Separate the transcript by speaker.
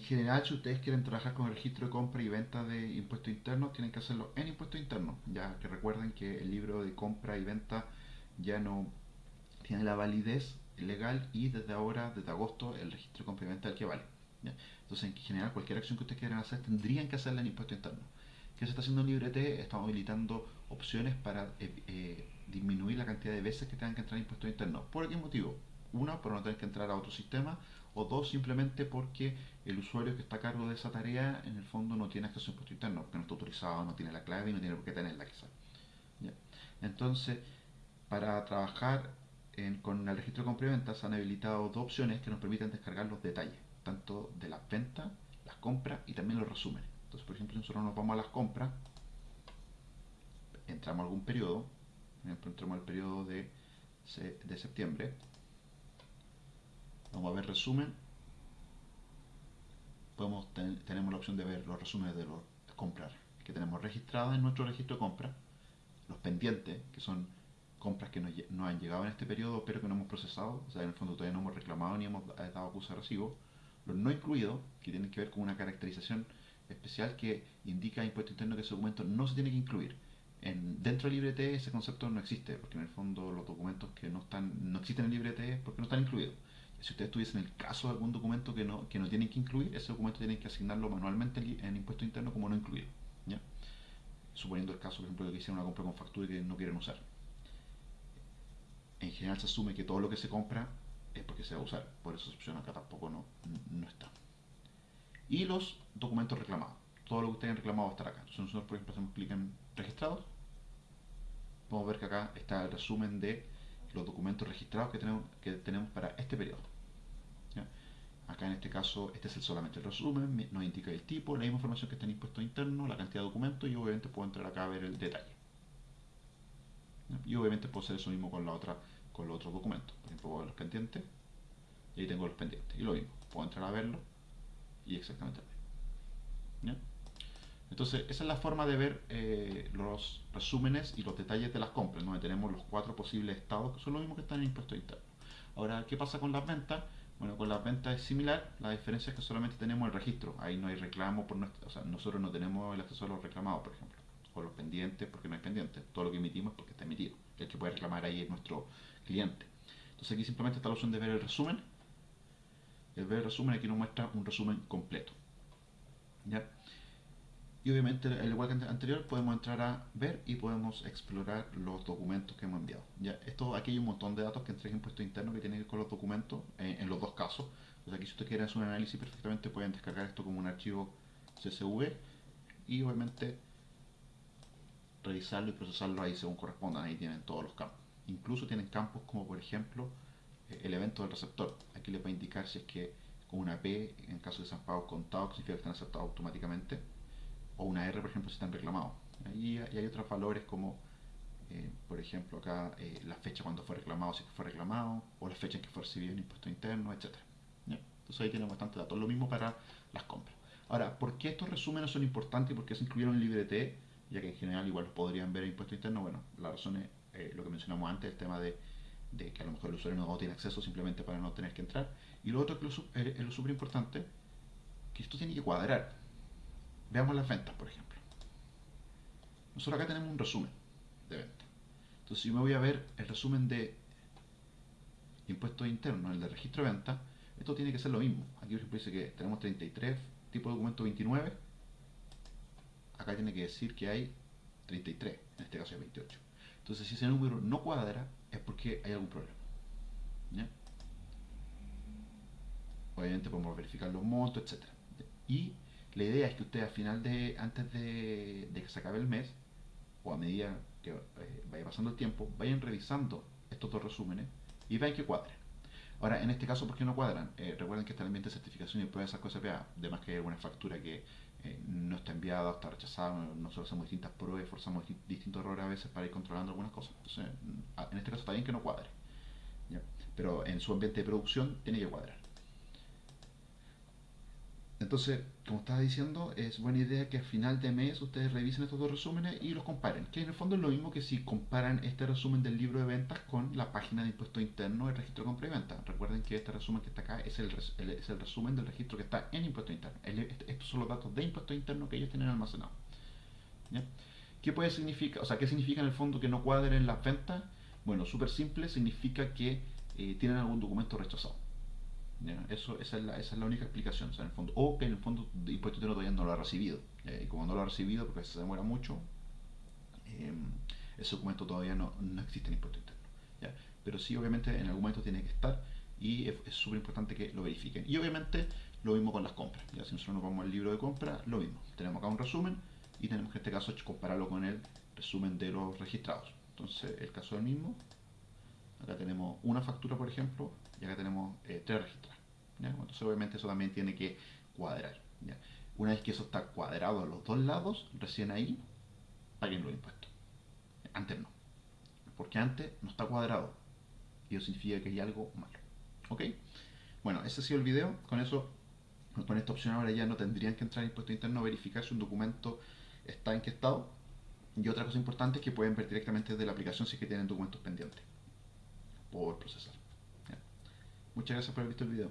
Speaker 1: En general, si ustedes quieren trabajar con el registro de compra y venta de impuestos internos, tienen que hacerlo en impuestos internos, ya que recuerden que el libro de compra y venta ya no tiene la validez legal y desde ahora, desde agosto, el registro de compra y venta es el que vale. Entonces, en general, cualquier acción que ustedes quieran hacer tendrían que hacerla en impuestos internos. ¿Qué se está haciendo en LibreT? Estamos habilitando opciones para eh, eh, disminuir la cantidad de veces que tengan que entrar en impuestos internos. ¿Por qué motivo? Una, por no tener que entrar a otro sistema, o dos, simplemente porque el usuario que está a cargo de esa tarea en el fondo no tiene acceso a impuesto interno, porque no está autorizado, no tiene la clave y no tiene por qué tenerla quizás. Entonces, para trabajar con el registro de compra y venta se han habilitado dos opciones que nos permiten descargar los detalles, tanto de las ventas, las compras y también los resúmenes. Entonces, por ejemplo, nosotros nos vamos a las compras, entramos a algún periodo, por ejemplo, entramos al periodo de, septiembre, a ver resumen, podemos tenemos la opción de ver los resúmenes de los compras que tenemos registradas en nuestro registro de compras, los pendientes, que son compras que no han llegado en este periodo pero que no hemos procesado, o sea, en el fondo todavía no hemos reclamado ni hemos dado acusa de recibo, los no incluidos, que tienen que ver con una caracterización especial que indica impuesto interno que ese documento no se tiene que incluir. En, dentro de LibreT ese concepto no existe, porque en el fondo los documentos que no están no existen en LibreT porque no están incluidos. Si ustedes tuviesen el caso de algún documento que no, que no tienen que incluir, ese documento tienen que asignarlo manualmente en impuesto interno como no incluido. Suponiendo el caso, por ejemplo, de que hicieron una compra con factura y que no quieren usar. En general se asume que todo lo que se compra es porque se va a usar, por eso esa opción acá tampoco no, no está. Y los documentos reclamados. Todo lo que ustedes han reclamado va a estar acá. Entonces nosotros, por ejemplo, hacemos clic en registrados. Podemos ver que acá está el resumen de los documentos registrados que tenemos, que tenemos para este periodo. Acá en este caso, este es el solamente el resumen, nos indica el tipo, la misma información que está en impuesto interno, la cantidad de documentos y obviamente puedo entrar acá a ver el detalle. Y obviamente puedo hacer eso mismo con la otra, con los otros documentos. Por ejemplo, los pendientes y ahí tengo los pendientes. Y lo mismo, puedo entrar a verlo y exactamente lo mismo. Entonces, esa es la forma de ver eh, los resúmenes y los detalles de las compras, donde tenemos los cuatro posibles estados, que son los mismos que están en impuesto interno. Ahora, ¿qué pasa con las ventas? Bueno, con las ventas es similar, la diferencia es que solamente tenemos el registro, ahí no hay reclamo, por nuestra, o sea, nosotros no tenemos el acceso a los reclamados, por ejemplo, o los pendientes porque no hay pendientes, todo lo que emitimos es porque está emitido, el que puede reclamar ahí es nuestro cliente. Entonces aquí simplemente está la opción de ver el resumen, el ver el resumen aquí nos muestra un resumen completo. ¿Ya? Y obviamente, al igual que anterior, podemos entrar a ver y podemos explorar los documentos que hemos enviado. ¿ya? Esto, aquí hay un montón de datos que entrega impuesto interno que tienen que ver con los documentos eh, en los dos casos. Entonces aquí si ustedes quieren hacer un análisis perfectamente pueden descargar esto como un archivo CSV y obviamente revisarlo y procesarlo ahí según correspondan. Ahí tienen todos los campos. Incluso tienen campos como por ejemplo eh, el evento del receptor. Aquí les va a indicar si es que con una P, en caso de sean pagos contados, significa que están aceptados automáticamente o una R, por ejemplo, si están reclamados. Y, hay otros valores como, eh, por ejemplo, acá eh, la fecha cuando fue reclamado, si fue reclamado, o la fecha en que fue recibido el impuesto interno, etc. Entonces ahí tienen bastante datos. Lo mismo para las compras. Ahora, ¿por qué estos resúmenes son importantes y por qué se incluyeron en LibreT? Ya que en general igual podrían ver en impuesto interno. Bueno, la razón es eh, lo que mencionamos antes, el tema de, que a lo mejor el usuario no tiene acceso simplemente para no tener que entrar. Y lo otro que es lo súper importante, que esto tiene que cuadrar. Veamos las ventas, por ejemplo. Nosotros acá tenemos un resumen de ventas. Entonces, si yo me voy a ver el resumen de impuestos internos, el de registro de ventas, esto tiene que ser lo mismo. Aquí, por ejemplo, dice que tenemos 33, tipo de documento 29. Acá tiene que decir que hay 33, en este caso hay 28. Entonces, si ese número no cuadra, es porque hay algún problema. Obviamente podemos verificar los montos, etc. Y la idea es que usted al final de, antes de, que se acabe el mes, o a medida que eh, vaya pasando el tiempo, vayan revisando estos dos resúmenes y vean que cuadren. Ahora, en este caso, ¿por qué no cuadran? Eh, recuerden que está el ambiente de certificación y prueba de cosas SPA. Además que hay alguna factura que eh, no está enviada está rechazada. Nosotros hacemos distintas pruebas forzamos distintos errores a veces para ir controlando algunas cosas. Entonces, en este caso está bien que no cuadre. Pero en su ambiente de producción tiene que cuadrar. Entonces, como estaba diciendo, es buena idea que a final de mes ustedes revisen estos dos resúmenes y los comparen. Que en el fondo es lo mismo que si comparan este resumen del libro de ventas con la página de impuesto interno del registro de compra y venta. Recuerden que este resumen que está acá es el, es el resumen del registro que está en impuesto interno. estos son los datos de impuesto interno que ellos tienen almacenados. ¿Qué puede significar? O sea, ¿qué significa en el fondo que no cuadren las ventas? Bueno, súper simple, significa que eh, tienen algún documento rechazado. Eso, esa, es la, es única explicación, en el fondo. O que en el fondo de impuesto interno todavía no lo ha recibido. y como no lo ha recibido, porque se demora mucho, eh, ese documento todavía no, no, existe en impuesto interno. Pero sí, obviamente, en algún momento tiene que estar y es súper importante que lo verifiquen. Y obviamente, lo mismo con las compras. ¿ya? Si nosotros nos vamos al libro de compra, lo mismo. Tenemos acá un resumen y tenemos que en este caso compararlo con el resumen de los registrados. Entonces, el caso del mismo, acá una factura, por ejemplo, y acá tenemos eh, tres registrados. Entonces obviamente eso también tiene que cuadrar. Una vez que eso está cuadrado a los dos lados, recién ahí paguen los impuestos. Antes no. Porque antes no está cuadrado. Y eso significa que hay algo malo. ¿Ok? Bueno, ese ha sido el video. Con eso, con esta opción ahora ya no tendrían que entrar en impuesto interno verificar si un documento está en qué estado. Y otra cosa importante es que pueden ver directamente desde la aplicación si es que tienen documentos pendientes por procesar. Muchas gracias por haber visto el video.